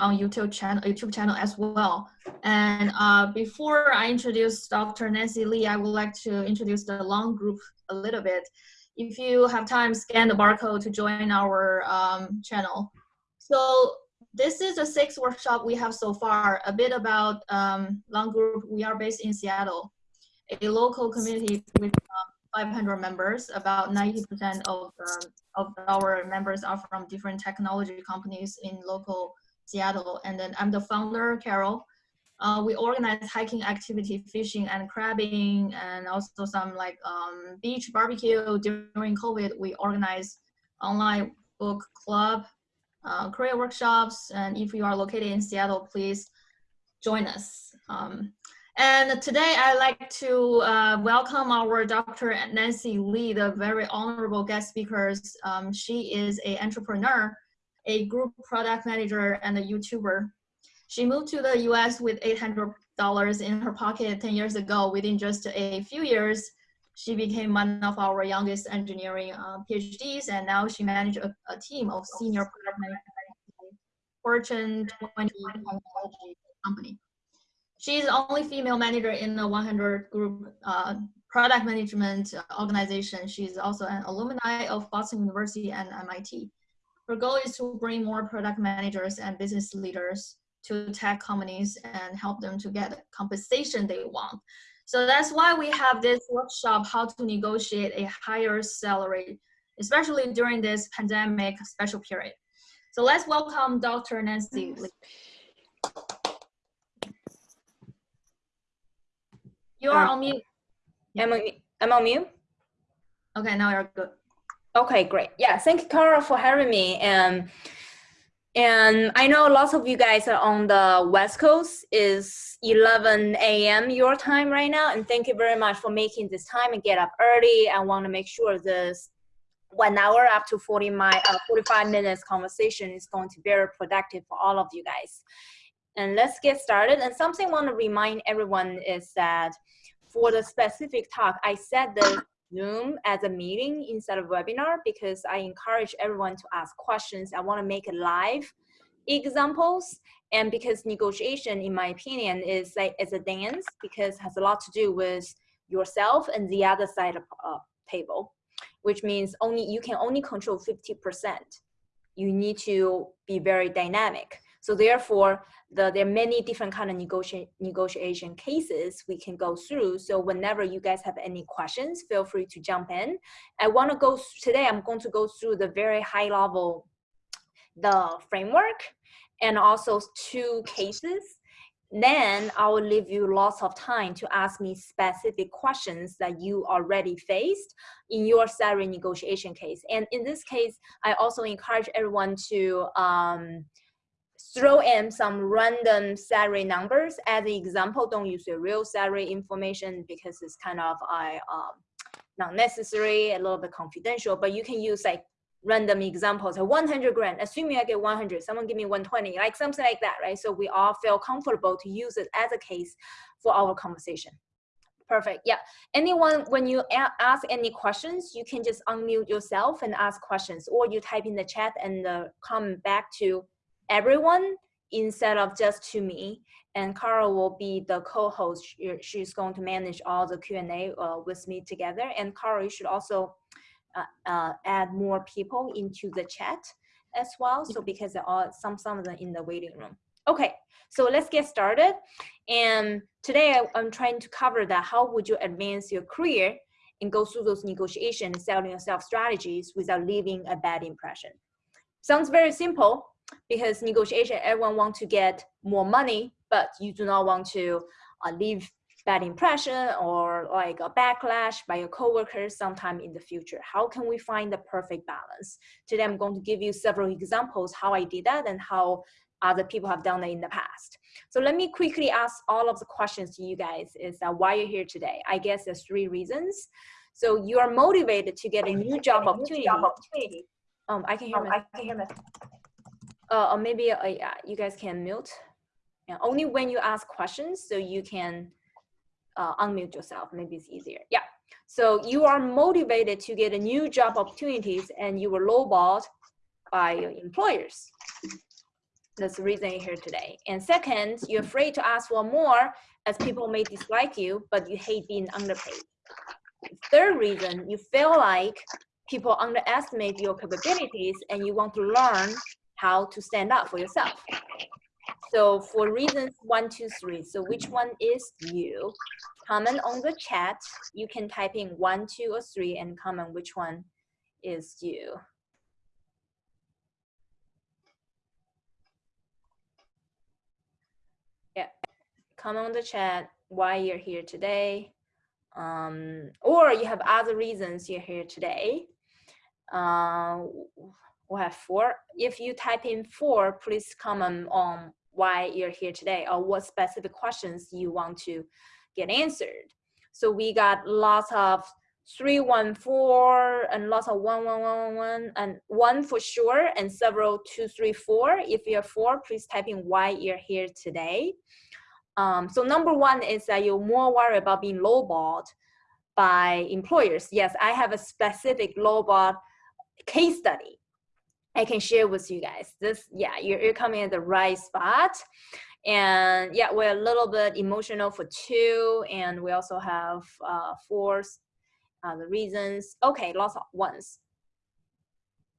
on YouTube channel, YouTube channel as well. And uh, before I introduce Dr. Nancy Lee, I would like to introduce the long Group a little bit. If you have time, scan the barcode to join our um, channel. So this is the sixth workshop we have so far. A bit about um, Lung Group. We are based in Seattle, a local community with um, 500 members. About 90% of, um, of our members are from different technology companies in local Seattle. And then I'm the founder, Carol. Uh, we organize hiking activity, fishing and crabbing, and also some like um, beach barbecue. During COVID, we organize online book club uh, career workshops. And if you are located in Seattle, please join us. Um, and today I'd like to uh, welcome our Dr. Nancy Lee, the very honorable guest speakers. Um, she is an entrepreneur, a group product manager, and a YouTuber. She moved to the US with $800 in her pocket 10 years ago. Within just a few years, she became one of our youngest engineering uh, PhDs, and now she manages a, a, team of senior product managers Fortune 20 technology company. She's the only female manager in the 100 group uh, product management organization. She's also an alumni of Boston University and MIT. Her goal is to bring more product managers and business leaders to tech companies and help them to get the compensation they want so that's why we have this workshop, how to negotiate a higher salary, especially during this pandemic special period. So let's welcome Dr. Nancy. You are um, on mute. I'm on, I'm on mute? Okay, now you're good. Okay, great. Yeah, thank you, Cara, for having me. And and I know lots of you guys are on the West Coast. is 11 a.m. your time right now. And thank you very much for making this time and get up early. I want to make sure this one hour up to 40 my, uh, 45 minutes conversation is going to be very productive for all of you guys. And let's get started. And something I want to remind everyone is that for the specific talk, I said this Zoom as a meeting instead of webinar because I encourage everyone to ask questions. I want to make live examples. And because negotiation in my opinion is like is a dance because has a lot to do with yourself and the other side of uh, table which means only you can only control 50 percent. You need to be very dynamic so therefore, the, there are many different kind of negotiation negotiation cases we can go through. So whenever you guys have any questions, feel free to jump in. I want to go today. I'm going to go through the very high level, the framework, and also two cases. Then I will leave you lots of time to ask me specific questions that you already faced in your salary negotiation case. And in this case, I also encourage everyone to um, throw in some random salary numbers as an example. Don't use the real salary information because it's kind of uh, um, not necessary, a little bit confidential, but you can use like random examples, like 100 grand, assuming I get 100, someone give me 120, like something like that, right? So we all feel comfortable to use it as a case for our conversation. Perfect, yeah. Anyone, when you ask any questions, you can just unmute yourself and ask questions, or you type in the chat and uh, come back to everyone instead of just to me. And Carl will be the co-host. She's going to manage all the Q&A uh, with me together. And Carl, you should also uh, uh, add more people into the chat as well. So because there are some, some of them in the waiting room. Okay, so let's get started. And today I, I'm trying to cover that how would you advance your career and go through those negotiations, selling yourself strategies without leaving a bad impression. Sounds very simple, because negotiation, everyone wants to get more money, but you do not want to uh, leave bad impression or like a backlash by your coworkers sometime in the future. How can we find the perfect balance? Today, I'm going to give you several examples how I did that and how other people have done that in the past. So let me quickly ask all of the questions to you guys is uh, why you're here today. I guess there's three reasons. So you are motivated to get a new job opportunity. Um, I can hear. Um, I can hear. Uh, or maybe uh, yeah, you guys can mute. Yeah, only when you ask questions, so you can uh, unmute yourself. Maybe it's easier. Yeah. So you are motivated to get a new job opportunities, and you were lowballed by your employers. That's the reason you're here today. And second, you're afraid to ask for more as people may dislike you, but you hate being underpaid. Third reason, you feel like people underestimate your capabilities and you want to learn how to stand up for yourself. So for reasons one, two, three, so which one is you? Comment on the chat. You can type in one, two, or three and comment which one is you. Yeah, comment on the chat why you're here today. Um, or you have other reasons you're here today. Uh, we have four. If you type in four, please comment on why you're here today or what specific questions you want to get answered. So we got lots of 314 and lots of 1111 and one for sure and several two, three, four. If you're four, please type in why you're here today. Um, so number one is that you're more worried about being lowballed by employers. Yes, I have a specific lowball case study I can share with you guys. This, yeah, you're, you're coming at the right spot. And yeah, we're a little bit emotional for two, and we also have uh, four uh, the reasons. Okay, lots of ones.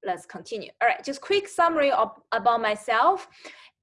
Let's continue. All right, just quick summary of, about myself.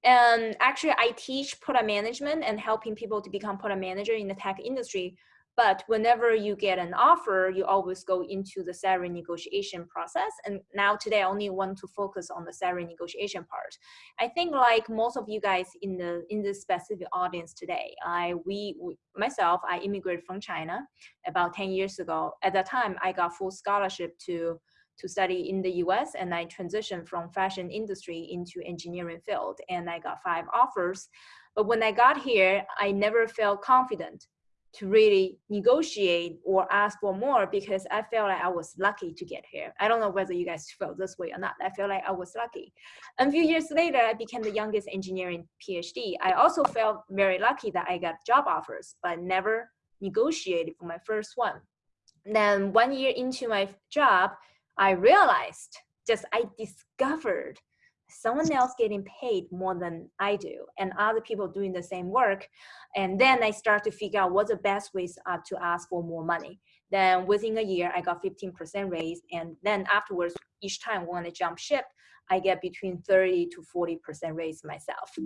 And actually, I teach product management and helping people to become product manager in the tech industry but whenever you get an offer, you always go into the salary negotiation process. And now today, I only want to focus on the salary negotiation part. I think like most of you guys in the in this specific audience today, I we, we myself, I immigrated from China about 10 years ago. At that time, I got full scholarship to to study in the US and I transitioned from fashion industry into engineering field and I got five offers. But when I got here, I never felt confident to really negotiate or ask for more because I felt like I was lucky to get here. I don't know whether you guys felt this way or not. I feel like I was lucky. And a few years later, I became the youngest engineering PhD. I also felt very lucky that I got job offers, but never negotiated for my first one. Then one year into my job, I realized, just I discovered someone else getting paid more than I do and other people doing the same work. And then I start to figure out what the best ways are to ask for more money. Then within a year, I got 15% raise. And then afterwards, each time when I jump ship, I get between 30 to 40% raise myself.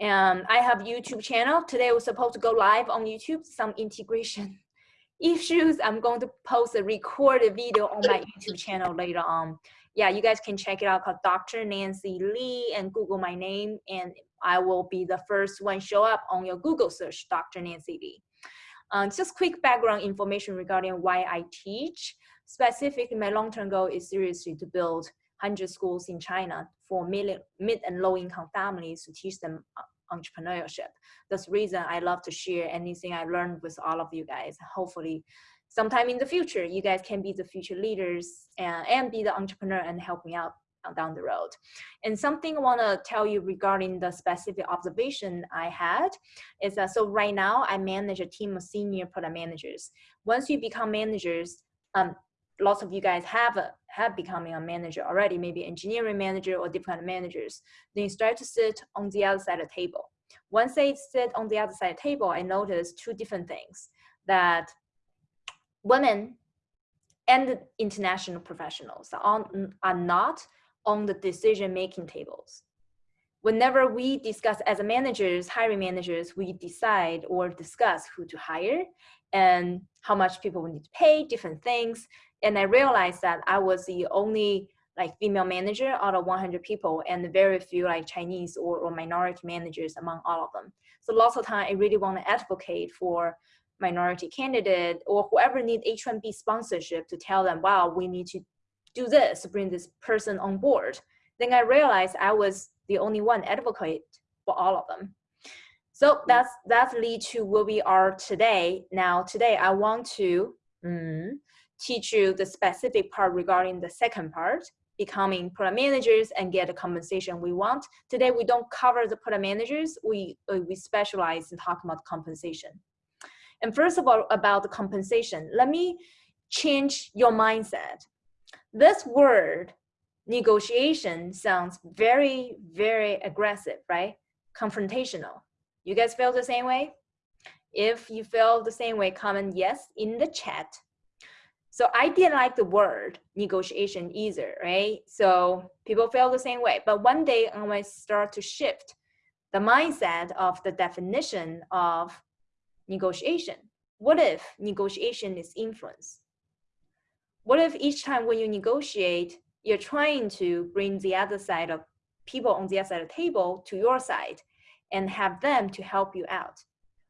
And I have YouTube channel. Today we're supposed to go live on YouTube, some integration issues. I'm going to post a recorded video on my YouTube channel later on yeah, you guys can check it out called Dr. Nancy Lee and Google my name and I will be the first one show up on your Google search, Dr. Nancy Lee. Um, just quick background information regarding why I teach. Specifically, my long-term goal is seriously to build 100 schools in China for mid and low-income families to teach them uh, entrepreneurship. That's the reason I love to share anything I learned with all of you guys. Hopefully, sometime in the future, you guys can be the future leaders and, and be the entrepreneur and help me out uh, down the road. And something I want to tell you regarding the specific observation I had is that so right now I manage a team of senior product managers. Once you become managers, um, lots of you guys have a, have becoming a manager already, maybe engineering manager or different managers. Then you start to sit on the other side of the table. Once they sit on the other side of the table, I noticed two different things that women and international professionals are, are not on the decision-making tables. Whenever we discuss as managers, hiring managers, we decide or discuss who to hire and how much people will need to pay, different things. And I realized that I was the only like female manager out of 100 people and very few like Chinese or, or minority managers among all of them. So lots of time I really want to advocate for minority candidate or whoever need H-1B sponsorship to tell them, wow, we need to do this, bring this person on board. Then I realized I was the only one advocate for all of them. So that's that's lead to where we are today. Now today I want to mm, teach you the specific part regarding the second part, becoming product managers and get the compensation we want. Today we don't cover the product managers. We uh, we specialize in talking about compensation. And first of all, about the compensation, let me change your mindset. This word negotiation sounds very, very aggressive, right? Confrontational. You guys feel the same way? If you feel the same way, comment yes in the chat. So I didn't like the word negotiation either, right? So people feel the same way. But one day I might start to shift the mindset of the definition of negotiation. What if negotiation is influence? What if each time when you negotiate, you're trying to bring the other side of people on the other side of the table to your side and have them to help you out?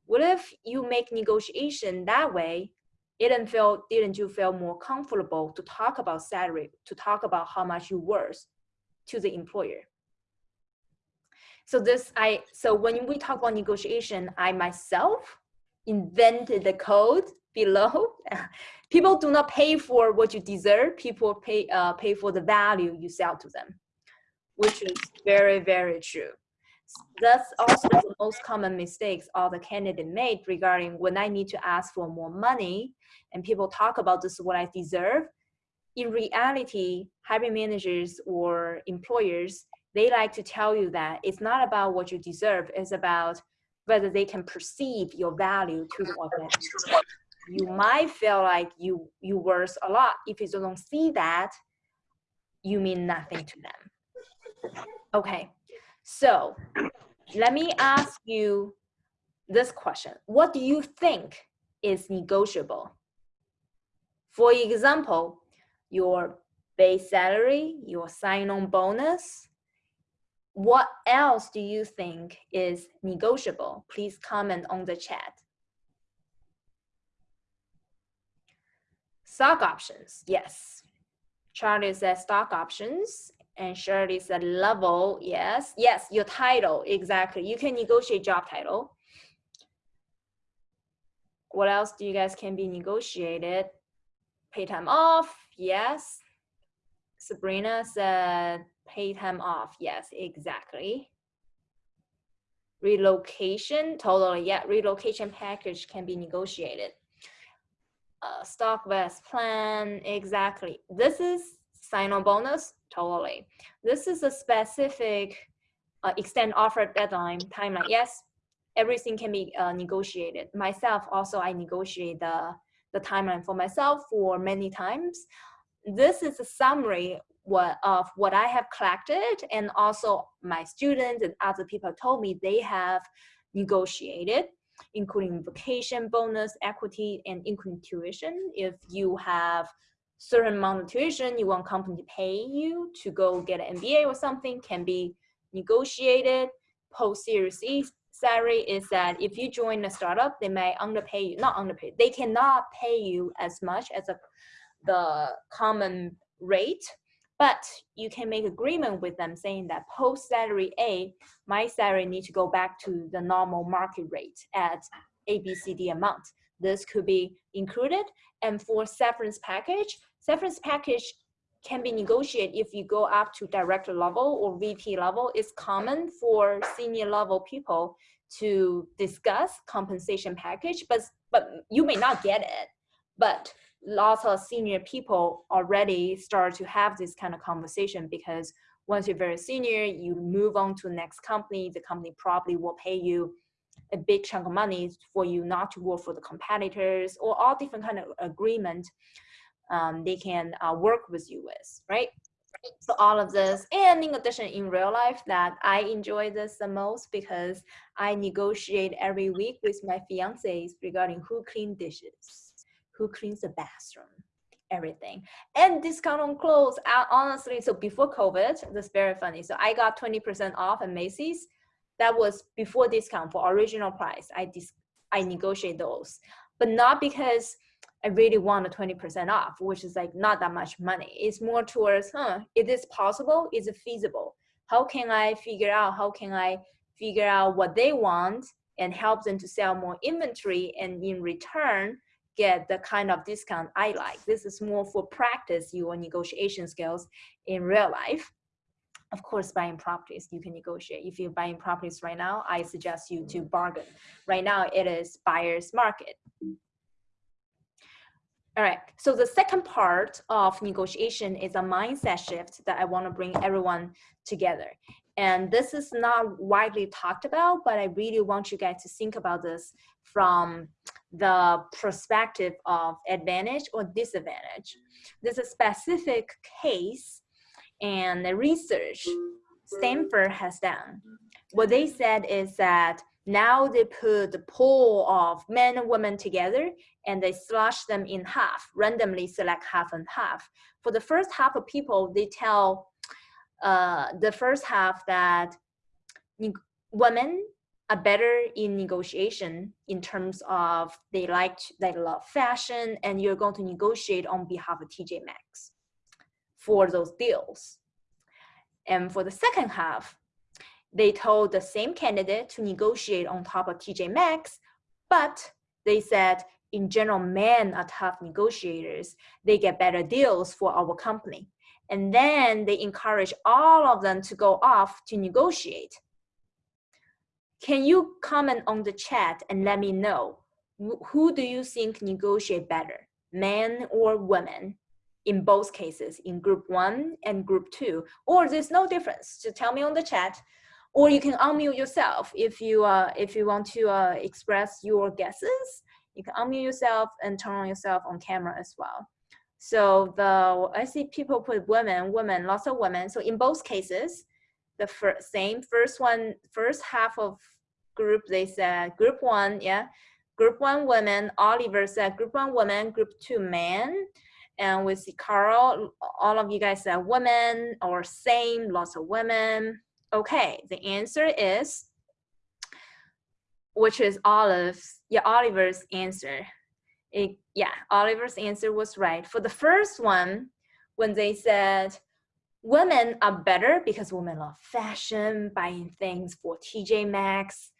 What if you make negotiation that way? Didn't feel didn't you feel more comfortable to talk about salary, to talk about how much you worth to the employer? So this I so when we talk about negotiation, I myself invented the code below. People do not pay for what you deserve. People pay uh, pay for the value you sell to them, which is very very true. That's also the most common mistakes all the candidate made regarding when I need to ask for more money and people talk about this is what I deserve. In reality, hiring managers or employers, they like to tell you that it's not about what you deserve, it's about whether they can perceive your value to the organization. You might feel like you you worth a lot. If you don't see that, you mean nothing to them. Okay, so let me ask you this question. What do you think is negotiable? For example, your base salary, your sign-on bonus, what else do you think is negotiable? Please comment on the chat. Stock options, yes. Charlie says stock options and Shirley said level, yes. Yes, your title, exactly. You can negotiate job title. What else do you guys can be negotiated? Pay time off, yes. Sabrina said pay time off, yes, exactly. Relocation, totally, yeah, relocation package can be negotiated. Uh, stock vest plan, exactly. This is sign-on bonus, totally. This is a specific uh, extend offer deadline timeline. Yes, everything can be uh, negotiated. Myself also, I negotiate the, the timeline for myself for many times. This is a summary what, of what I have collected and also my students and other people told me they have negotiated including vacation bonus, equity, and including tuition. If you have certain amount of tuition you want company to pay you to go get an MBA or something can be negotiated. Post Series E salary is that if you join a startup, they may underpay you, not underpay, they cannot pay you as much as a, the common rate, but you can make agreement with them saying that post salary A, my salary need to go back to the normal market rate at ABCD amount. This could be included. And for severance package, Severance package can be negotiated if you go up to director level or VP level. It's common for senior level people to discuss compensation package, but, but you may not get it. But lots of senior people already start to have this kind of conversation because once you're very senior, you move on to the next company, the company probably will pay you a big chunk of money for you not to work for the competitors or all different kind of agreement um, they can uh, work with you with, right? So all of this, and in addition, in real life, that I enjoy this the most because I negotiate every week with my fiancés regarding who clean dishes, who cleans the bathroom, everything, and discount on clothes. I, honestly, so before COVID, that's very funny. So I got 20% off at Macy's. That was before discount for original price. I dis I negotiate those, but not because I really want a 20% off, which is like not that much money. It's more towards, huh, is this possible? Is it feasible? How can I figure out, how can I figure out what they want and help them to sell more inventory and in return, get the kind of discount I like. This is more for practice your negotiation skills in real life. Of course, buying properties, you can negotiate. If you're buying properties right now, I suggest you to bargain. Right now, it is buyer's market All right. So the second part of negotiation is a mindset shift that I want to bring everyone together. And this is not widely talked about, but I really want you guys to think about this from the perspective of advantage or disadvantage. There's a specific case and the research Stanford has done. What they said is that now they put the pool of men and women together and they slash them in half, randomly select half and half. For the first half of people, they tell uh, the first half that women are better in negotiation in terms of they like they love fashion and you're going to negotiate on behalf of TJ Maxx for those deals. And for the second half, they told the same candidate to negotiate on top of TJ Maxx, but they said in general, men are tough negotiators. They get better deals for our company. And then they encourage all of them to go off to negotiate. Can you comment on the chat and let me know who do you think negotiate better, men or women? In both cases, in group one and group two, or there's no difference. So tell me on the chat, or you can unmute yourself if you uh, if you want to uh, express your guesses. You can unmute yourself and turn on yourself on camera as well. So the I see people put women, women, lots of women. So in both cases, the first, same first one, first half of group, they said group one, yeah, group one women. Oliver said group one women, group two men. And we see Carl, all of you guys said women or same, lots of women. Okay, the answer is, which is Olive's, yeah, Oliver's answer it, yeah, Oliver's answer was right. For the first one, when they said women are better because women love fashion, buying things for TJ Maxx,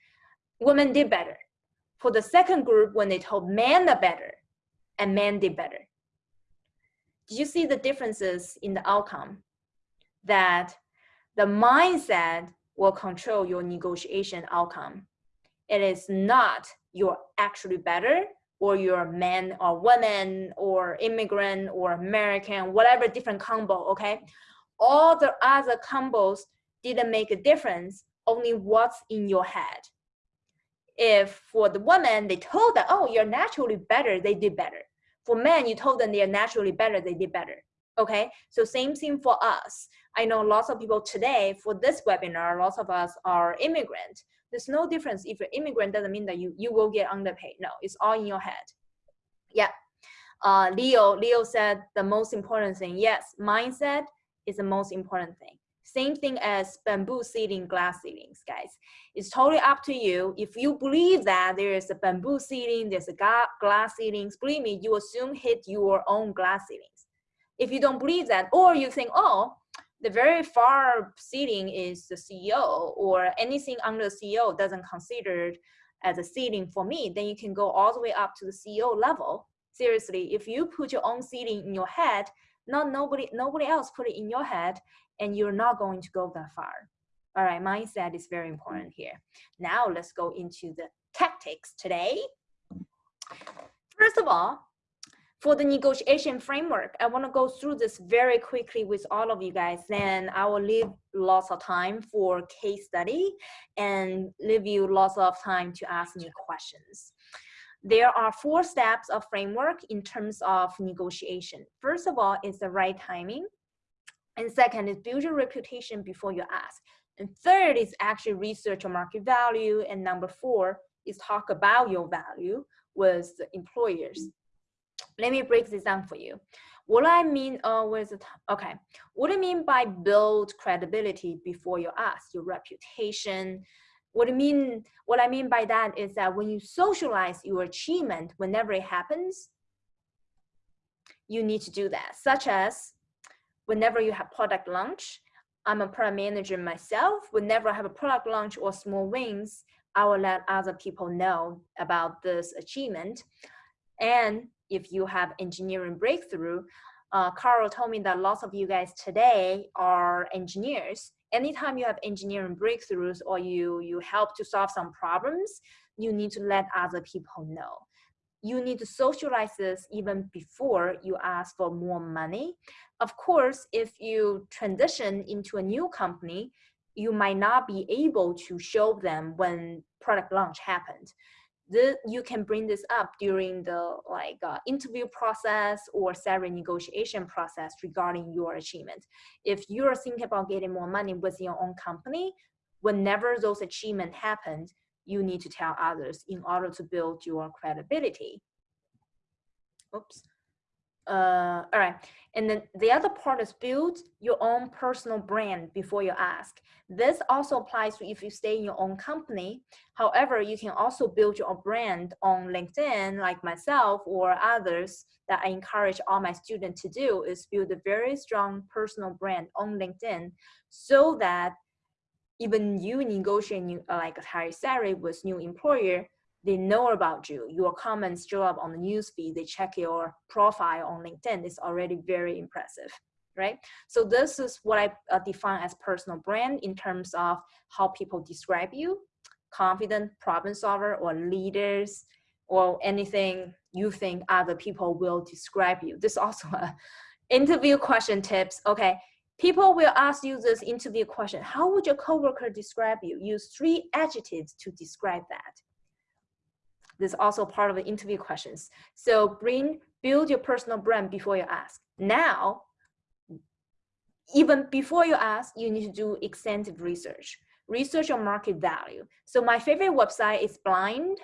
women did better. For the second group, when they told men are better, and men did better. Did you see the differences in the outcome? That the mindset will control your negotiation outcome. It is not you're actually better, or you're man or woman or immigrant or American, whatever different combo, okay? All the other combos didn't make a difference, only what's in your head. If for the woman, they told them, oh, you're naturally better, they did better. For men, you told them they're naturally better, they did better. Okay, so same thing for us. I know lots of people today for this webinar, lots of us are immigrant. There's no difference if you're immigrant doesn't mean that you, you will get underpaid. No, it's all in your head. Yeah. Uh, Leo, Leo said the most important thing. Yes, mindset is the most important thing. Same thing as bamboo ceiling, glass ceilings, guys. It's totally up to you. If you believe that there is a bamboo ceiling, there's a glass ceilings, believe me, you assume hit your own glass ceilings. If you don't believe that, or you think, oh, the very far seating is the CEO or anything under the CEO doesn't consider as a seating for me, then you can go all the way up to the CEO level. Seriously, if you put your own seating in your head, not nobody nobody else put it in your head, and you're not going to go that far. All right, mindset is very important mm. here. Now let's go into the tactics today. First of all, for the negotiation framework, I want to go through this very quickly with all of you guys. Then I will leave lots of time for case study and leave you lots of time to ask me questions. There are four steps of framework in terms of negotiation. First of all, is the right timing. And second is build your reputation before you ask. And third is actually research your market value. And number four is talk about your value with employers let me break this down for you. What I mean uh, okay, what I mean by build credibility before you ask, your reputation, what I mean, what I mean by that is that when you socialize your achievement, whenever it happens, you need to do that, such as whenever you have product launch, I'm a product manager myself. Whenever I have a product launch or small wins, I will let other people know about this achievement. And if you have engineering breakthrough, uh, Carl told me that lots of you guys today are engineers. Anytime you have engineering breakthroughs or you, you help to solve some problems, you need to let other people know. you need to socialize this even before you ask for more money. Of course, if you transition into a new company, you might not be able to show them when product launch happened. The, you can bring this up during the like uh, interview process or salary negotiation process regarding your achievement. If you're thinking about getting more money with your own company, whenever those achievements happen, you need to tell others in order to build your credibility. Oops. Uh, all right. And then the other part is build your own personal brand before you ask. This also applies to if you stay in your own company. However, you can also build your brand on LinkedIn like myself or others that I encourage all my students to do is build a very strong personal brand on LinkedIn so that even you negotiate uh, like a higher salary with new employer, they know about you. Your comments show up on the newsfeed. They check your profile on LinkedIn. It's already very impressive, right? So this is what I uh, define as personal brand in terms of how people describe you, confident problem solver or leaders or anything you think other people will describe you. This also a interview question tips. Okay, People will ask you this interview question. How would your coworker describe you? Use three adjectives to describe that. This is also part of the interview questions. So bring, build your personal brand before you ask. Now, even before you ask, you need to do extensive research. Research your market value. So my favorite website is Blind.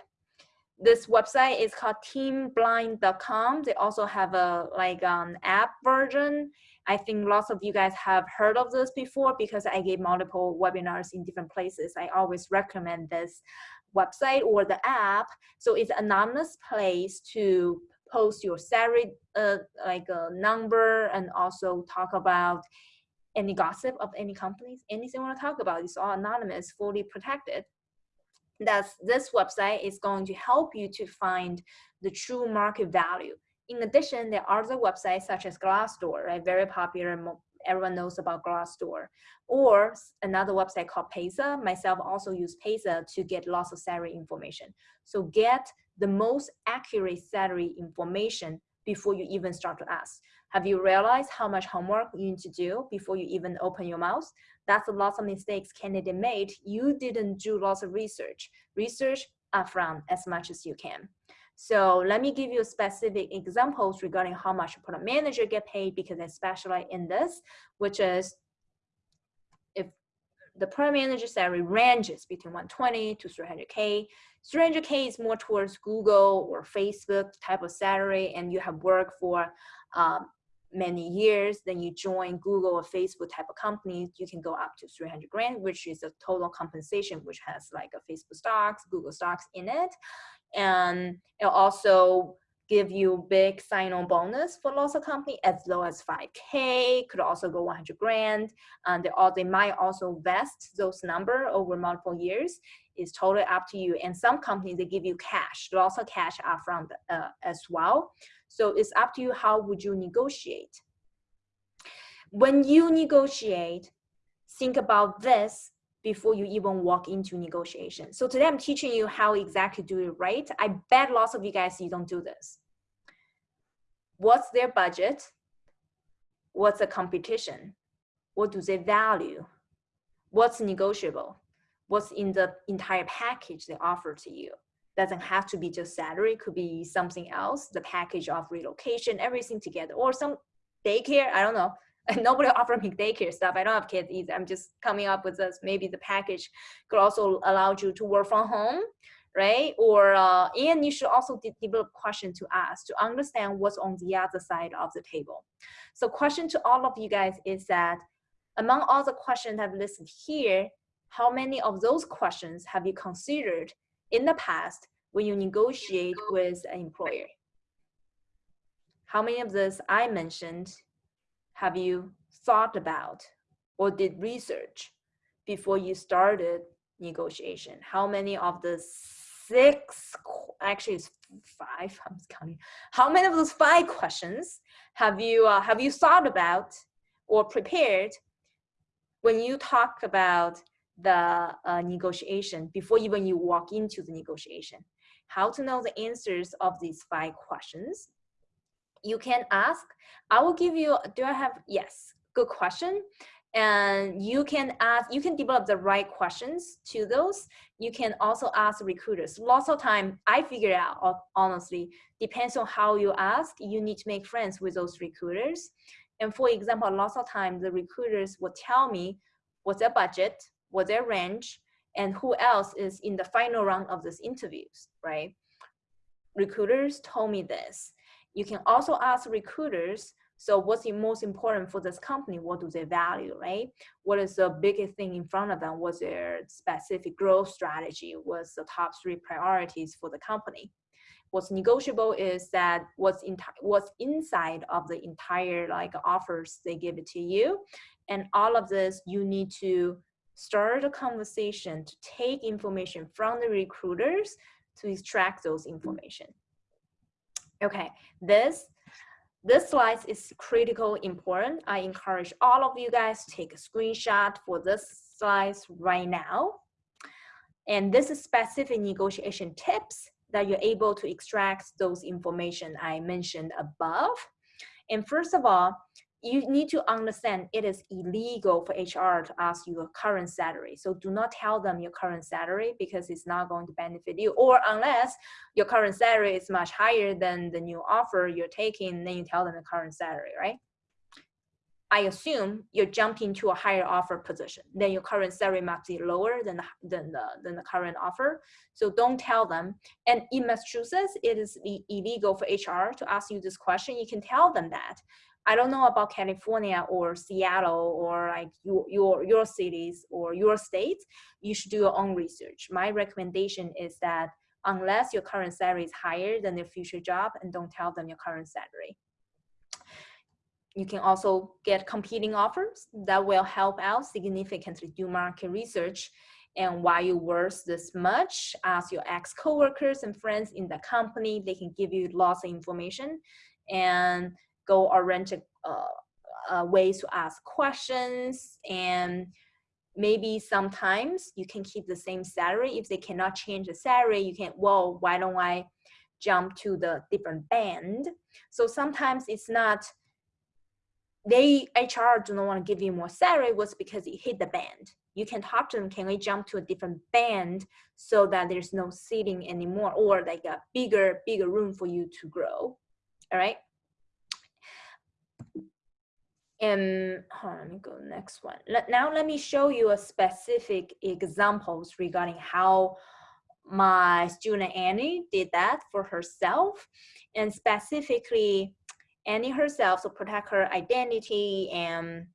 This website is called teamblind.com. They also have a like um, app version I think lots of you guys have heard of this before because I gave multiple webinars in different places. I always recommend this website or the app. So it's an anonymous place to post your salary, uh, like a number and also talk about any gossip of any companies, anything you want to talk about. It's all anonymous, fully protected. That's this website is going to help you to find the true market value in addition, there are other websites such as Glassdoor, right? Very popular. Everyone knows about Glassdoor. Or another website called Paysa. Myself also use Paysa to get lots of salary information. So get the most accurate salary information before you even start to ask. Have you realized how much homework you need to do before you even open your mouth? That's a lot of mistakes candidate made. You didn't do lots of research. Research upfront as much as you can. So let me give you specific examples regarding how much a product manager get paid because I specialize in this, which is if the product manager salary ranges between 120 to 300K. 300K is more towards Google or Facebook type of salary and you have worked for um, many years, then you join Google or Facebook type of companies, you can go up to 300 grand, which is a total compensation, which has like a Facebook stocks, Google stocks in it and it'll also give you big sign-on bonus for lots of company as low as 5k could also go 100 grand. And they, all, they might also vest those number over multiple years. Is totally up to you. And some companies they give you cash. Lots of cash upfront uh, as well. So it's up to you how would you negotiate? When you negotiate think about this before you even walk into negotiation. So today I'm teaching you how exactly do it right. I bet lots of you guys, you don't do this. What's their budget? What's the competition? What do they value? What's negotiable? What's in the entire package they offer to you? Doesn't have to be just salary, could be something else, the package of relocation, everything together, or some daycare, I don't know, nobody offer me daycare stuff. I don't have kids either. I'm just coming up with this. Maybe the package could also allow you to work from home, right? Or uh, and you should also de develop question to ask to understand what's on the other side of the table. So question to all of you guys is that among all the questions I've listed here, how many of those questions have you considered in the past when you negotiate with an employer? How many of this I mentioned have you thought about or did research before you started negotiation? How many of the six, actually it's five, I'm counting. How many of those five questions have you, uh, have you thought about or prepared when you talk about the uh, negotiation before even you walk into the negotiation? how to know the answers of these five questions. You can ask, I will give you, do I have, yes, good question. And you can ask, you can develop the right questions to those. You can also ask recruiters. Lots of time, I figure out, honestly, depends on how you ask, you need to make friends with those recruiters. And for example, lots of times the recruiters will tell me what's their budget, what's their range, and who else is in the final round of these interviews, right? Recruiters told me this. You can also ask recruiters, so what's the most important for this company? What do they value, right? What is the biggest thing in front of them? What's their specific growth strategy? What's the top three priorities for the company? What's negotiable is that what's, what's inside of the entire like offers they give it to you. And all of this, you need to start a conversation to take information from the recruiters to extract those information. Okay, this this slide is critical important. I encourage all of you guys take a screenshot for this slide right now. And this is specific negotiation tips that you're able to extract those information I mentioned above. And first of all, you need to understand it is illegal for HR to ask you your current salary. So do not tell them your current salary because it's not going to benefit you. Or unless your current salary is much higher than the new offer you're taking, then you tell them the current salary, right? I assume you're jumping to a higher offer position. Then your current salary must be lower than the, than the, than the current offer. So don't tell them. And in Massachusetts, it is illegal for HR to ask you this question. You can tell them that. I don't know about California or Seattle or like your, your, your cities or your states, you should do your own research. My recommendation is that unless your current salary is higher than your future job and don't tell them your current salary. You can also get competing offers that will help out significantly do market research and why you're worth this much. Ask your ex-coworkers and friends in the company. They can give you lots of information. And go oriented uh, uh, ways to ask questions and maybe sometimes you can keep the same salary. If they cannot change the salary you can well why don't i jump to the different band? So sometimes it's not they hr do not want to give you more salary was because it hit the band. You can talk to them can we jump to a different band so that there's no seating anymore or like a bigger bigger room for you to grow? All right and on, let me go next one. Let, now let me show you a specific examples regarding how my student Annie did that for herself and specifically Annie herself to protect her identity and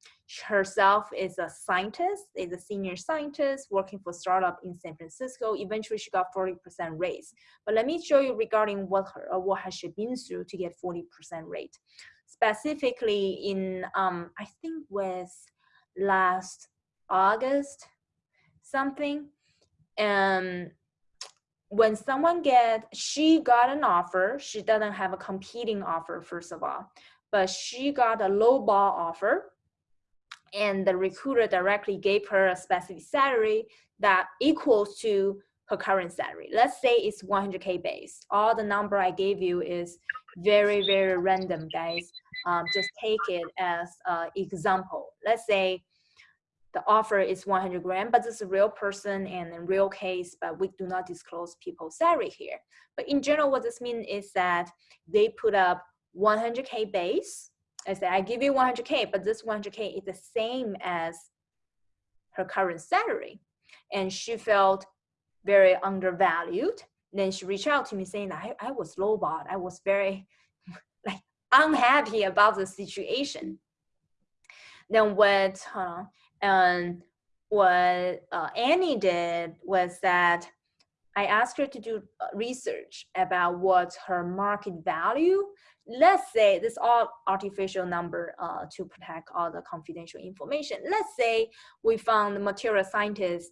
herself is a scientist, is a senior scientist working for startup in San Francisco. Eventually she got 40% raise. But let me show you regarding what her, what has she been through to get 40% rate specifically in, um, I think was last August something. And when someone get, she got an offer, she doesn't have a competing offer, first of all, but she got a low ball offer and the recruiter directly gave her a specific salary that equals to her current salary. Let's say it's 100K base. All the number I gave you is very, very random, guys. Um, just take it as an example. Let's say the offer is 100 grand, but this is a real person and a real case, but we do not disclose people's salary here. But in general, what this means is that they put up 100K base. I say, I give you 100K, but this 100K is the same as her current salary. And she felt very undervalued then she reached out to me saying I, I was lowballed. I was very like unhappy about the situation. Then what, uh, and what uh, Annie did was that I asked her to do uh, research about what her market value. Let's say this all artificial number uh, to protect all the confidential information. Let's say we found the material scientist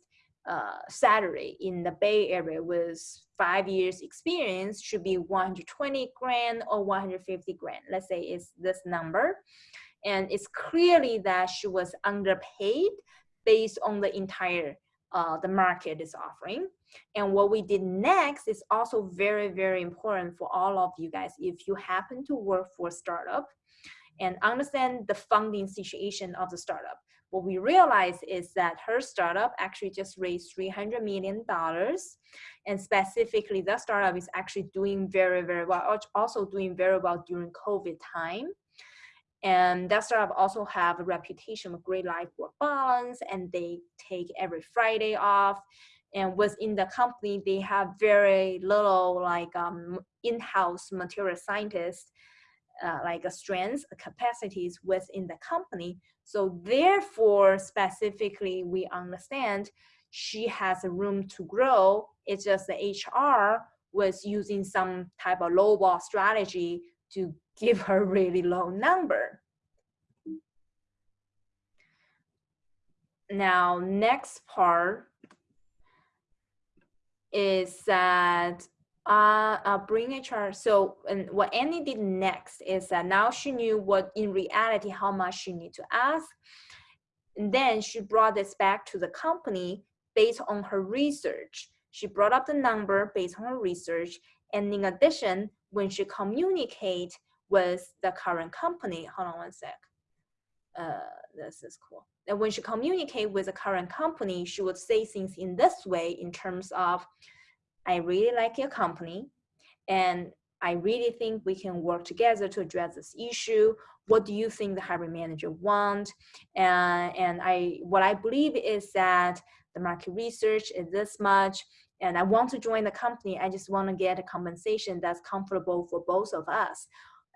uh, salary in the Bay Area with five years experience should be 120 grand or 150 grand. Let's say it's this number. And it's clearly that she was underpaid based on the entire uh, the market is offering. And what we did next is also very, very important for all of you guys. If you happen to work for a startup and understand the funding situation of the startup, what we realized is that her startup actually just raised $300 million. And specifically, that startup is actually doing very, very well, also doing very well during COVID time. And that startup also have a reputation of great life work balance and they take every Friday off. And within the company, they have very little like um, in-house material scientists, uh, like uh, strengths, capacities within the company. So therefore, specifically, we understand she has a room to grow. It's just the HR was using some type of lowball strategy to give her really low number. Now, next part is that uh, uh, bring HR. So and what Annie did next is that now she knew what in reality, how much she need to ask. And then she brought this back to the company based on her research. She brought up the number based on her research. And in addition, when she communicate with the current company. Hold on one sec. Uh, this is cool. And when she communicate with the current company, she would say things in this way in terms of, I really like your company and I really think we can work together to address this issue. What do you think the hiring manager want? And, and I, what I believe is that the market research is this much and I want to join the company. I just want to get a compensation that's comfortable for both of us.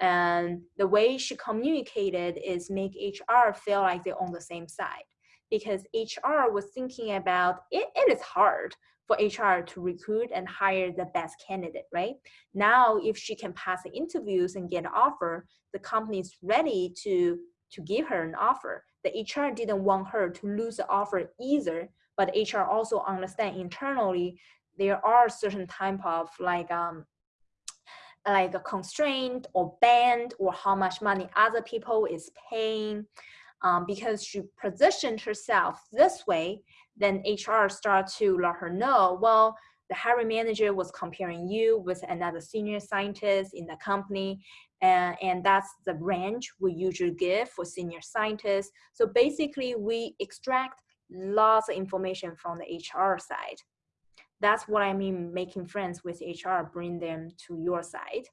And the way she communicated is make HR feel like they're on the same side because HR was thinking about it, it is hard for HR to recruit and hire the best candidate, right? Now, if she can pass the interviews and get an offer, the company is ready to, to give her an offer. The HR didn't want her to lose the offer either, but HR also understand internally there are certain type of like um, like a constraint or band or how much money other people is paying um, because she positioned herself this way then hr start to let her know well the hiring manager was comparing you with another senior scientist in the company and, and that's the range we usually give for senior scientists so basically we extract lots of information from the hr side that's what I mean making friends with HR, bring them to your side.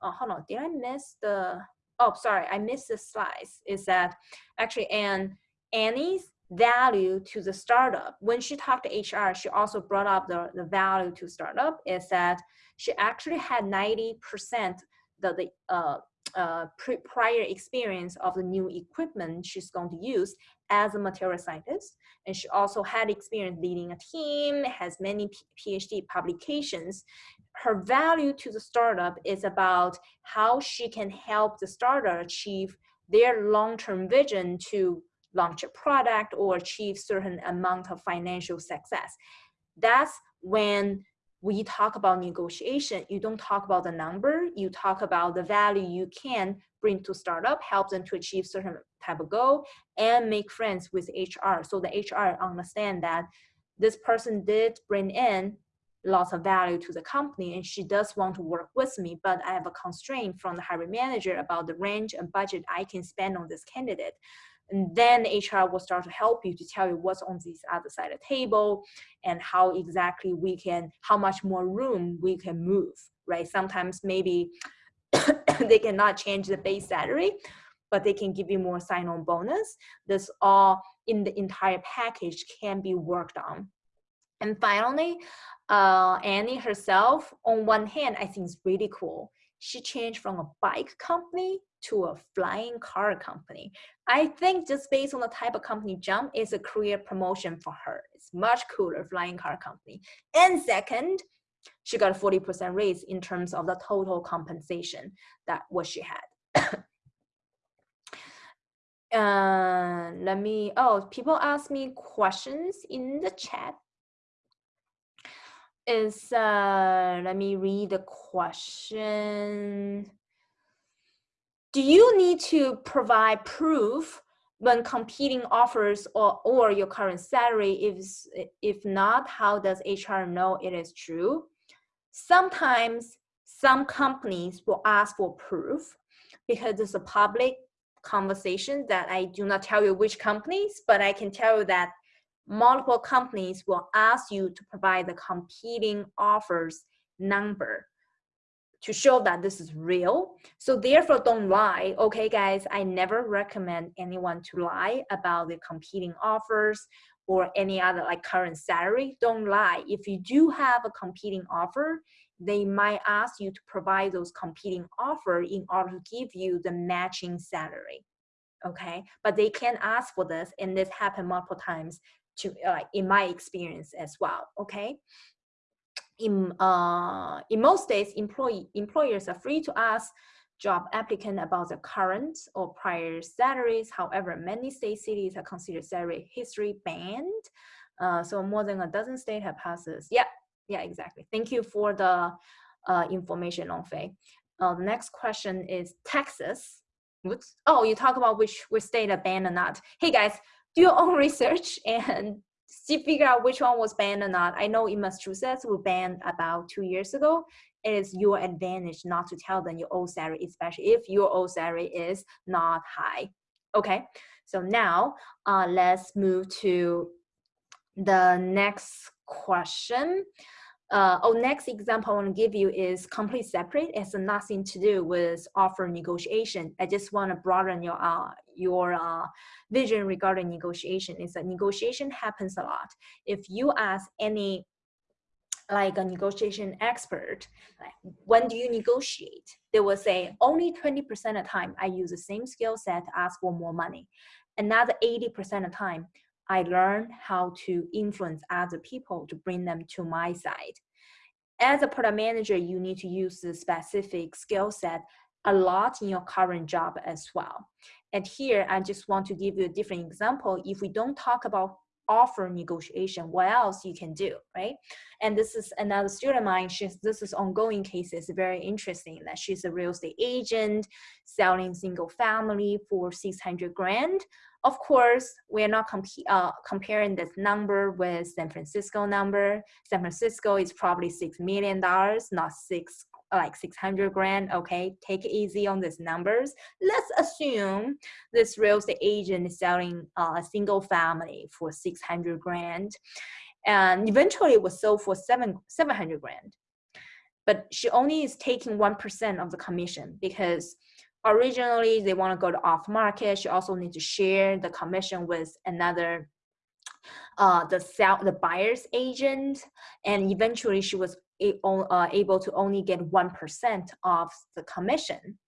Uh, hold on, did I miss the, oh, sorry, I missed the slides. Is that actually, and Annie's value to the startup, when she talked to HR, she also brought up the, the value to startup is that she actually had 90% the, the uh, uh, prior experience of the new equipment she's going to use as a material scientist. And she also had experience leading a team, has many PhD publications. Her value to the startup is about how she can help the startup achieve their long-term vision to launch a product or achieve certain amount of financial success. That's when we talk about negotiation, you don't talk about the number, you talk about the value you can bring to startup, help them to achieve certain type of goal, and make friends with HR. So the HR understand that this person did bring in lots of value to the company and she does want to work with me, but I have a constraint from the hiring manager about the range and budget I can spend on this candidate. And then HR will start to help you to tell you what's on this other side of the table and how exactly we can, how much more room we can move, right? Sometimes maybe they cannot change the base salary, but they can give you more sign-on bonus. This all in the entire package can be worked on. And finally, uh, Annie herself, on one hand, I think is really cool. She changed from a bike company to a flying car company. I think just based on the type of company jump is a career promotion for her. It's much cooler flying car company. And second, she got a 40% raise in terms of the total compensation that what she had. uh, let me, oh, people ask me questions in the chat. Is, uh, let me read the question do you need to provide proof when competing offers or, or your current salary, if, if not, how does HR know it is true? Sometimes some companies will ask for proof because it's a public conversation that I do not tell you which companies, but I can tell you that multiple companies will ask you to provide the competing offers number to show that this is real. So therefore don't lie. Okay guys, I never recommend anyone to lie about the competing offers or any other like current salary. Don't lie. If you do have a competing offer, they might ask you to provide those competing offer in order to give you the matching salary. Okay, but they can ask for this and this happened multiple times to like in my experience as well. Okay, in uh, in most states, employee employers are free to ask job applicant about the current or prior salaries. However, many state cities are considered salary history banned. Uh, so more than a dozen states have passed this. Yeah, yeah, exactly. Thank you for the uh, information on Fei. Uh, next question is Texas. Oops. Oh, you talk about which which state are banned or not. Hey guys, do your own research and see figure out which one was banned or not. I know in Massachusetts we banned about two years ago. It is your advantage not to tell them your old salary, especially if your old salary is not high. Okay, so now uh, let's move to the next question. Uh, oh, next example I want to give you is completely separate. It has nothing to do with offer negotiation. I just want to broaden your uh, your uh, vision regarding negotiation. Is that negotiation happens a lot. If you ask any like a negotiation expert, like, when do you negotiate? They will say only 20% of the time I use the same skill set to ask for more money. Another 80% of the time, I learn how to influence other people to bring them to my side. As a product manager, you need to use the specific skill set a lot in your current job as well. And here, I just want to give you a different example. If we don't talk about offer negotiation, what else you can do, right? And this is another student of mine, she's, this is ongoing cases, very interesting that she's a real estate agent selling single family for 600 grand. Of course, we're not comp uh, comparing this number with San Francisco number. San Francisco is probably $6 million, not six like 600 grand okay take it easy on these numbers. Let's assume this real estate agent is selling uh, a single family for 600 grand and eventually it was sold for seven 700 grand. But she only is taking 1% of the commission because originally they want to go to off market. She also needs to share the commission with another uh, the sell the buyer's agent. And eventually she was Uh, able to only get 1% of the commission,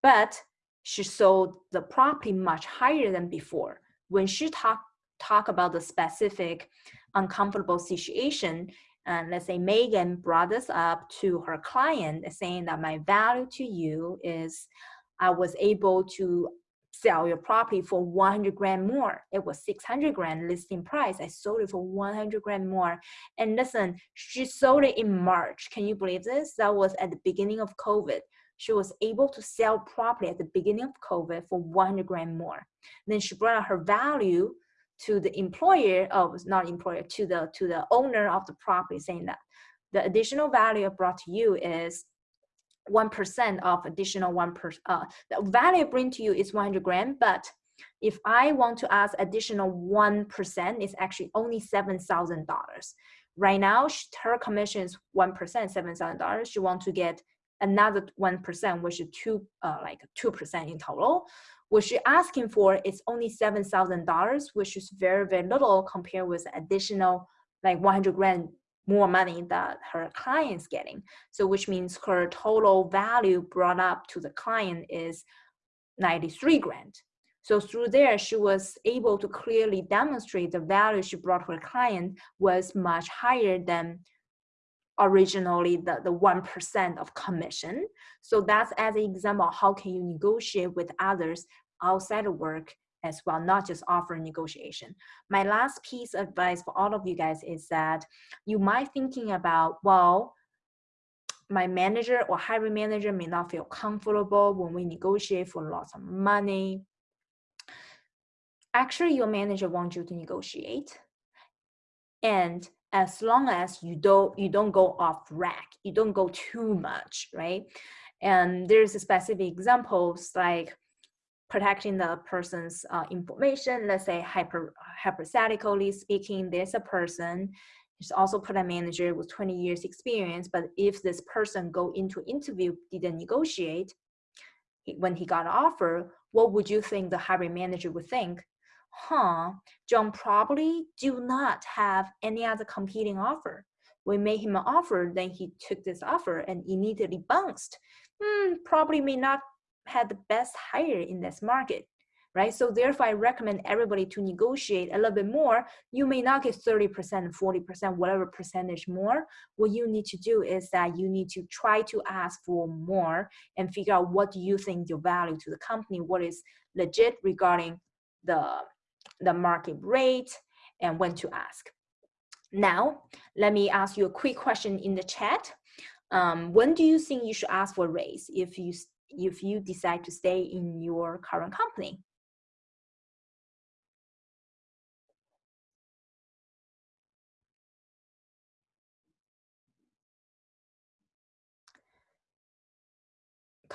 but she sold the property much higher than before. When she talk, talk about the specific uncomfortable situation, and let's say Megan brought this up to her client saying that my value to you is I was able to sell your property for 100 grand more. It was 600 grand listing price. I sold it for 100 grand more. And listen, she sold it in March. Can you believe this? That was at the beginning of COVID. She was able to sell property at the beginning of COVID for 100 grand more. Then she brought out her value to the employer oh, not employer to the to the owner of the property saying that the additional value I brought to you is 1% of additional 1%. Uh, the value bring to you is 100 grand, but if I want to ask additional 1%, it's actually only $7,000. Right now, her commission is 1%, $7,000. She want to get another 1%, which is two, uh, like 2% in total. What she's asking for is only $7,000, which is very, very little compared with additional like 100 grand more money that her client's getting. So which means her total value brought up to the client is 93 grand. So through there, she was able to clearly demonstrate the value she brought her client was much higher than originally the, the 1% of commission. So that's as an example, how can you negotiate with others outside of work as well, not just offer negotiation. My last piece of advice for all of you guys is that you might thinking about, well, my manager or hiring manager may not feel comfortable when we negotiate for lots of money. actually your manager wants you to negotiate. And as long as you don't you don't go off rack, you don't go too much, right? And there's specific examples like protecting the person's uh, information. Let's say hyper, hypothetically speaking, there's a person He's also product manager with 20 years experience, but if this person go into interview, didn't negotiate, when he got an offer, what would you think the hiring manager would think? Huh, John probably do not have any other competing offer. We made him an offer, then he took this offer and immediately bounced. Hmm, probably may not have the best hire in this market right? So therefore, I recommend everybody to negotiate a little bit more. You may not get 30%, 40%, whatever percentage more. What you need to do is that you need to try to ask for more and figure out what you think your value to the company, what is legit regarding the, the market rate and when to ask. Now, let me ask you a quick question in the chat. Um, when do you think you should ask for a raise if you if you decide to stay in your current company?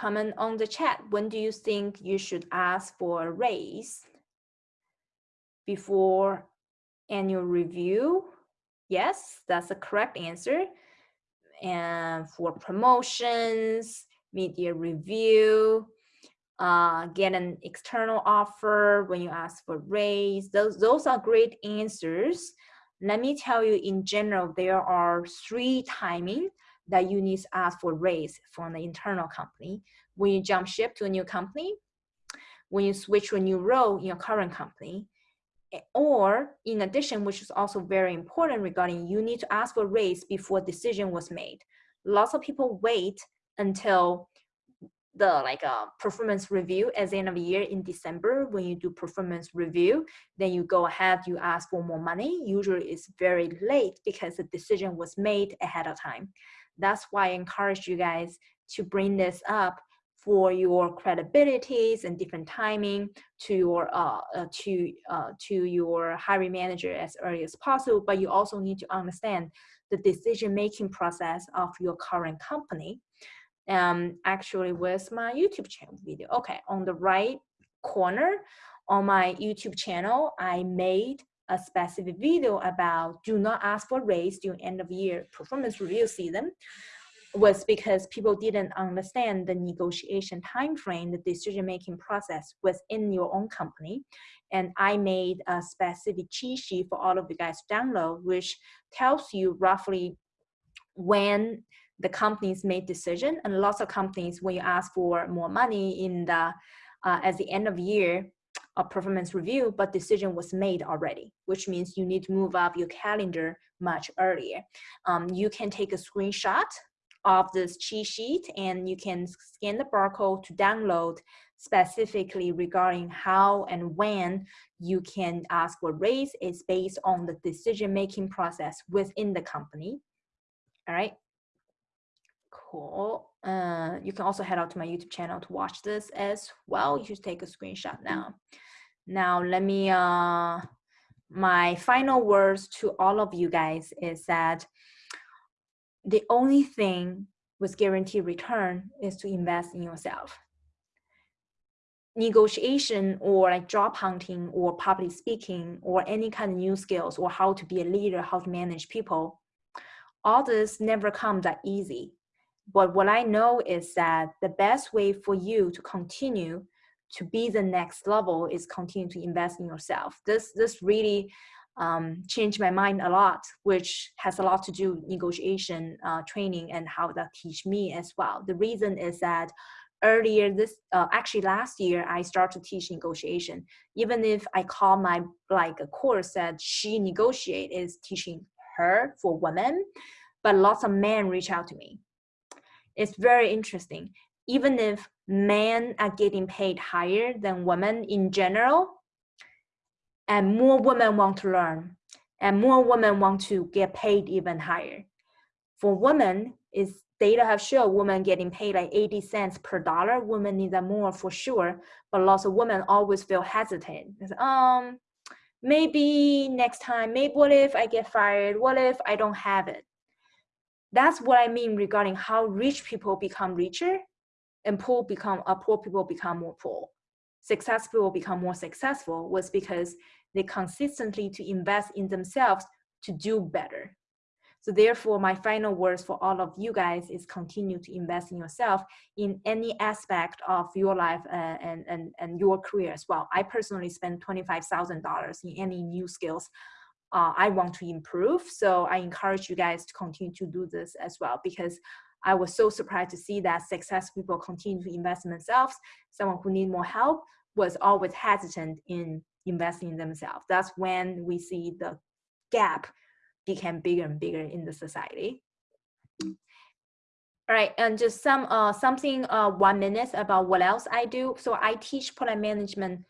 comment on the chat. When do you think you should ask for a raise? Before annual review? Yes, that's the correct answer. And for promotions, media review, uh, get an external offer when you ask for raise. Those, those are great answers. Let me tell you in general, there are three timing that you need to ask for raise from the internal company. When you jump ship to a new company, when you switch to a new role in your current company, or in addition, which is also very important regarding you need to ask for raise before decision was made. Lots of people wait until the like uh, performance review at the end of the year in December when you do performance review then you go ahead you ask for more money usually it's very late because the decision was made ahead of time that's why I encourage you guys to bring this up for your credibilities and different timing to your uh, uh, to uh, to your hiring manager as early as possible. But you also need to understand the decision making process of your current company. Um, actually, with my YouTube channel video? Okay, on the right corner on my YouTube channel, I made a specific video about do not ask for raise during end of year performance review season was because people didn't understand the negotiation time frame, the decision-making process within your own company. And I made a specific cheat sheet for all of you guys to download, which tells you roughly when the companies made decision. And lots of companies, when you ask for more money in the uh, at the end of year, a performance review, but decision was made already, which means you need to move up your calendar much earlier. Um, you can take a screenshot of this cheat sheet and you can scan the barcode to download specifically regarding how and when you can ask for raise is based on the decision-making process within the company. All right, cool. Uh, you can also head out to my YouTube channel to watch this as well. You should take a screenshot now. Now, let me, uh, my final words to all of you guys is that the only thing with guaranteed return is to invest in yourself. Negotiation or like job hunting or public speaking or any kind of new skills or how to be a leader, how to manage people, all this never comes that easy. But what I know is that the best way for you to continue to be the next level is continue to invest in yourself. This this really um, changed my mind a lot, which has a lot to do with negotiation uh, training and how that teach me as well. The reason is that earlier this, uh, actually last year, I started to teach negotiation. Even if I call my like a course that she negotiate is teaching her for women, but lots of men reach out to me. It's very interesting. Even if men are getting paid higher than women in general, and more women want to learn and more women want to get paid even higher. For women, is data have shown women getting paid like 80 cents per dollar. Women need that more for sure, but lots of women always feel hesitant. It's, um, maybe next time, maybe what if I get fired? What if I don't have it? That's what I mean regarding how rich people become richer and poor become uh, poor people become more poor. Successful people become more successful was because they consistently to invest in themselves to do better. So therefore, my final words for all of you guys is continue to invest in yourself in any aspect of your life uh, and, and, and your career as well. I personally spend $25,000 in any new skills uh, I want to improve. So I encourage you guys to continue to do this as well because I was so surprised to see that successful people continue to invest in themselves. Someone who need more help was always hesitant in investing in themselves. That's when we see the gap became bigger and bigger in the society. All right, and just some uh, something uh, one minute about what else I do. So I teach product management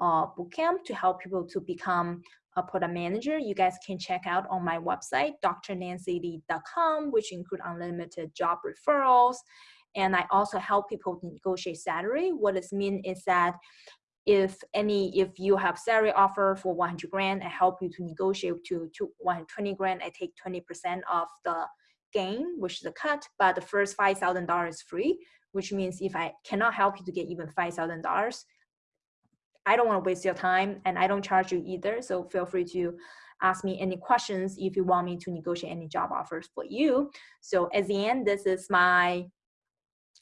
uh, bootcamp to help people to become a product manager. You guys can check out on my website, drnancyli.com, which include unlimited job referrals. And I also help people to negotiate salary. What this means is that if any if you have salary offer for 100 grand i help you to negotiate to, to 120 grand i take 20 percent of the gain which is a cut but the first five thousand dollars is free which means if i cannot help you to get even five thousand dollars i don't want to waste your time and i don't charge you either so feel free to ask me any questions if you want me to negotiate any job offers for you. So at the end this is my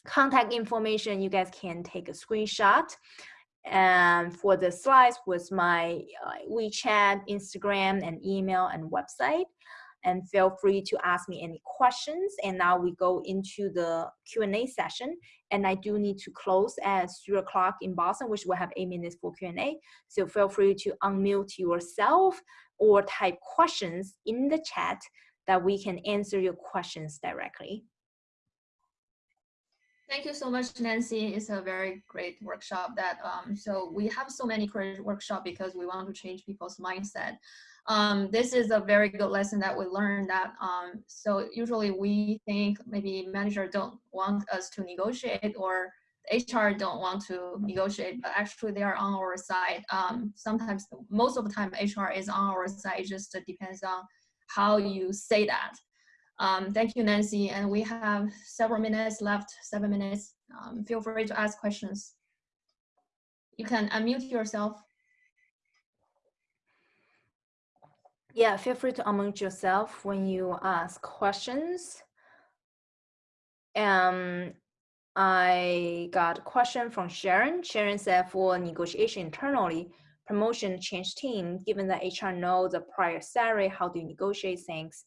contact information. You guys can take a screenshot. And for the slides was my uh, WeChat, Instagram, and email and website. And feel free to ask me any questions. And now we go into the Q&A session. And I do need to close at three o'clock in Boston, which will have eight minutes for Q&A. So feel free to unmute yourself or type questions in the chat that we can answer your questions directly. Thank you so much, Nancy. It's a very great workshop that, um, so we have so many career workshop because we want to change people's mindset. Um, this is a very good lesson that we learned that, um, so usually we think maybe manager don't want us to negotiate or HR don't want to negotiate, but actually they are on our side. Um, sometimes, most of the time HR is on our side, it just depends on how you say that. Um, thank you, Nancy. And we have several minutes left, seven minutes. Um, feel free to ask questions. You can unmute yourself. Yeah, feel free to unmute yourself when you ask questions. Um, I got a question from Sharon. Sharon said for negotiation internally, promotion change team, given that HR knows the prior salary, how do you negotiate things?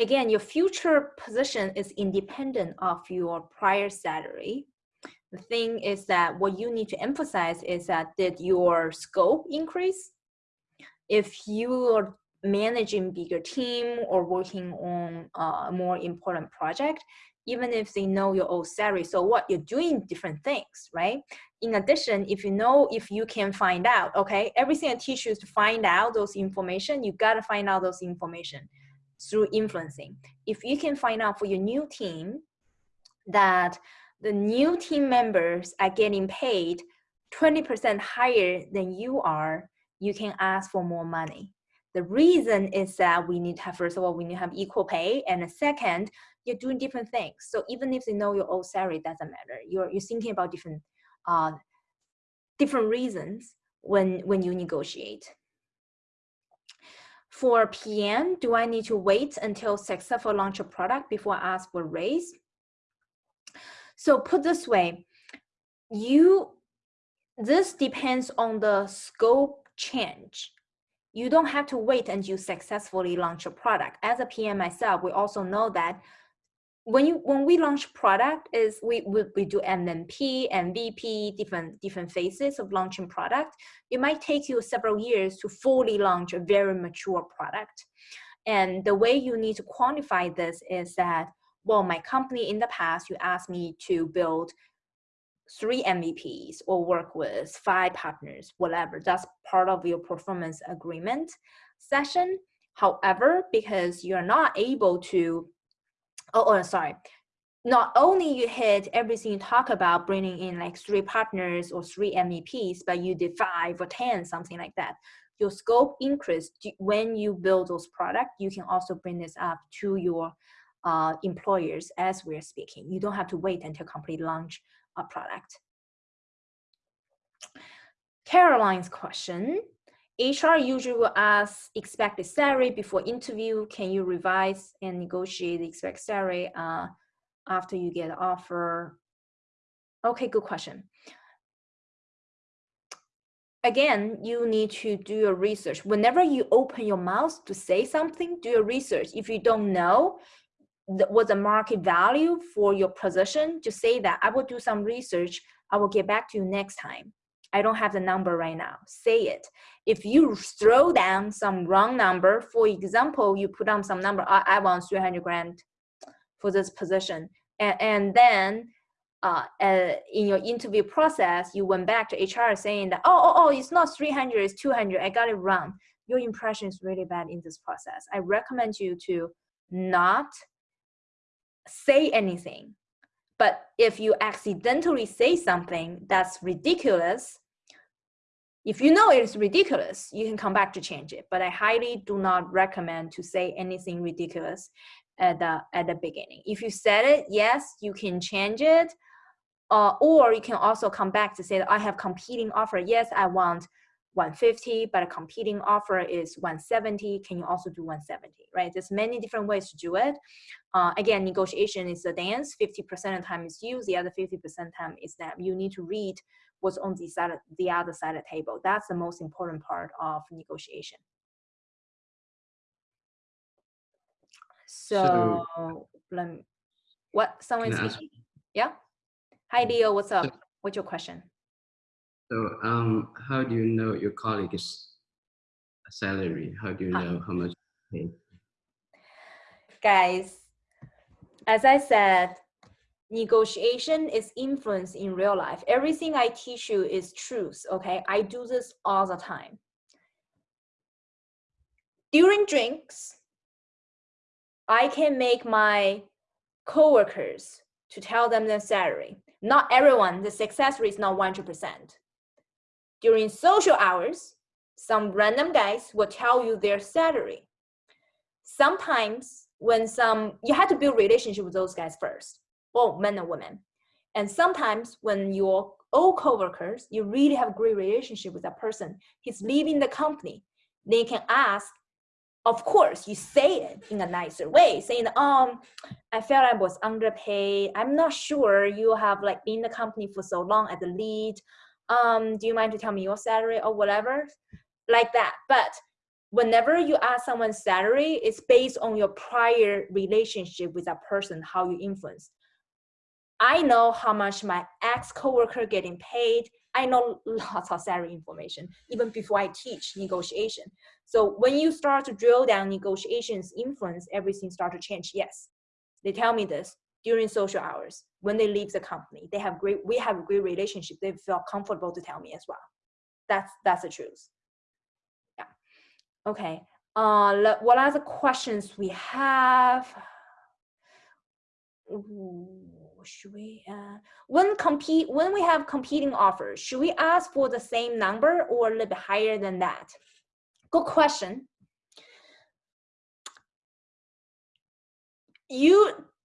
again, your future position is independent of your prior salary. The thing is that what you need to emphasize is that did your scope increase? If you are managing bigger team or working on a more important project, even if they know your old salary, so what you're doing different things, right? In addition, if you know, if you can find out, okay, everything I teach you is to find out those information, you gotta find out those information through influencing. If you can find out for your new team that the new team members are getting paid 20% higher than you are, you can ask for more money. The reason is that we need to have, first of all, we need to have equal pay. And second, you're doing different things. So even if they know your old salary, doesn't matter. You're, you're thinking about different, uh, different reasons when, when you negotiate. For PM, do I need to wait until successful launch a product before I ask for raise? So put this way, you, this depends on the scope change. You don't have to wait until you successfully launch a product. As a PM myself, we also know that when you when we launch product is we, we we do MMP, MVP, different different phases of launching product. It might take you several years to fully launch a very mature product. And the way you need to quantify this is that, well, my company in the past, you asked me to build three MVPs or work with five partners, whatever. That's part of your performance agreement session However, because you're not able to, oh, oh sorry, not only you hit everything you talk about bringing in like three partners or three MVPs, but you did five or 10, something like that. Your scope increase when you build those products, you can also bring this up to your uh, employers as we're speaking. You don't have to wait until complete launch a product. Caroline's question. HR usually will ask expected salary before interview. Can you revise and negotiate the expected salary uh, after you get an offer? Okay, good question. Again, you need to do your research. Whenever you open your mouth to say something, do your research. If you don't know the, what the market value for your position, to say that I will do some research. I will get back to you next time. I don't have the number right now. Say it. If you throw down some wrong number, for example, you put down some number, I, I want 300 grand for this position. And, and then uh, uh, in your interview process, you went back to HR saying that, oh, oh, oh, it's not 300, it's 200, I got it wrong. Your impression is really bad in this process. I recommend you to not say anything but if you accidentally say something that's ridiculous, if you know it's ridiculous, you can come back to change it. But I highly do not recommend to say anything ridiculous at the at the beginning. If you said it, yes, you can change it. Uh, or you can also come back to say that I have competing offer. Yes, I want 150, but a competing offer is 170. Can you also do 170, right? There's many different ways to do it. Uh, again, negotiation is a dance. 50% of the time is you, the other 50% of the time is them. You need to read what's on the, side of, the other side of the table. That's the most important part of negotiation. So, so let me, what, someone speaking? Yeah? Hi, Leo, what's up? What's your question? So um, how do you know your colleague's salary? How do you know how much pay? Guys, as I said, negotiation is influence in real life. Everything I teach you is truth, okay? I do this all the time. During drinks, I can make my coworkers to tell them their salary. Not everyone, the success rate is not 100%. During social hours, some random guys will tell you their salary. Sometimes when some, you have to build relationship with those guys first, both men and women. And sometimes when your old coworkers, you really have a great relationship with that person, he's leaving the company, they can ask, of course, you say it in a nicer way, saying, um, I felt I was underpaid. I'm not sure you have like been in the company for so long as a lead um, do you mind to tell me your salary or whatever? Like that. But whenever you ask someone's salary, it's based on your prior relationship with that person, how you influence. I know how much my ex coworker getting paid. I know lots of salary information even before I teach negotiation. So when you start to drill down negotiations influence, everything start to change. Yes, they tell me this during social hours. When they leave the company they have great we have a great relationship. They feel comfortable to tell me as well. That's that's the truth. Yeah. Okay. Uh what are the questions we have? Ooh, should we uh when compete when we have competing offers should we ask for the same number or a little bit higher than that? Good question. You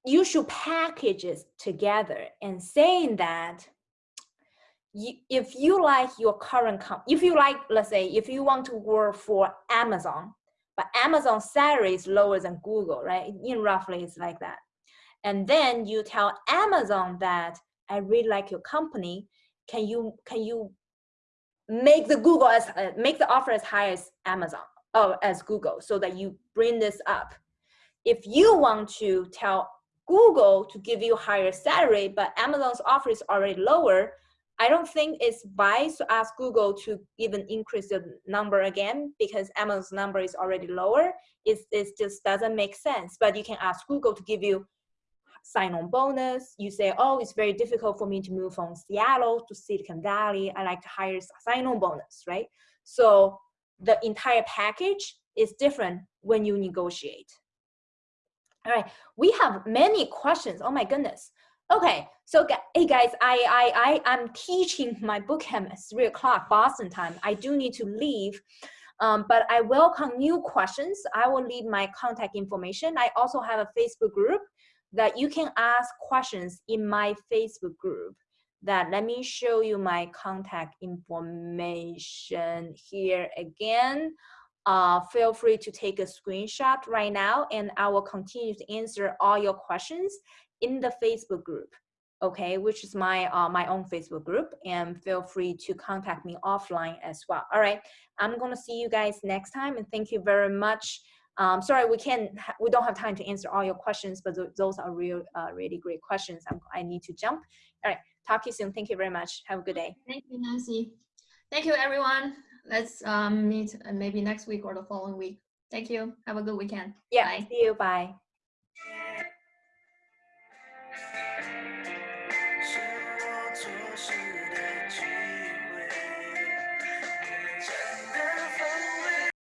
you should package it together and saying that you, if you like your current company, if you like, let's say, if you want to work for Amazon, but Amazon salary is lower than Google, right? In roughly, it's like that. And then you tell Amazon that I really like your company. Can you can you make the Google as uh, make the offer as high as Amazon or as Google so that you bring this up? If you want to tell Google to give you higher salary, but Amazon's offer is already lower, I don't think it's wise to ask Google to even increase the number again because Amazon's number is already lower. It, it just doesn't make sense. But you can ask Google to give you sign-on bonus. You say, oh, it's very difficult for me to move from Seattle to Silicon Valley. I like to hire sign-on bonus, right? So the entire package is different when you negotiate. All right, we have many questions. Oh my goodness. Okay, so hey guys, I I I am teaching my boot camp at three o'clock Boston time. I do need to leave, um, but I welcome new questions. I will leave my contact information. I also have a Facebook group that you can ask questions in my Facebook group. That let me show you my contact information here again uh, feel free to take a screenshot right now and I will continue to answer all your questions in the Facebook group, okay, which is my, uh, my own Facebook group and feel free to contact me offline as well. All right, I'm gonna see you guys next time and thank you very much. Um, sorry, we can't, we don't have time to answer all your questions, but th those are real, uh, really great questions. I'm, I need to jump. All right, talk to you soon. Thank you very much. Have a good day. Thank you, Nancy. Thank you, everyone let's um, meet uh, maybe next week or the following week. Thank you. Have a good weekend. Yeah. Bye. See you. Bye.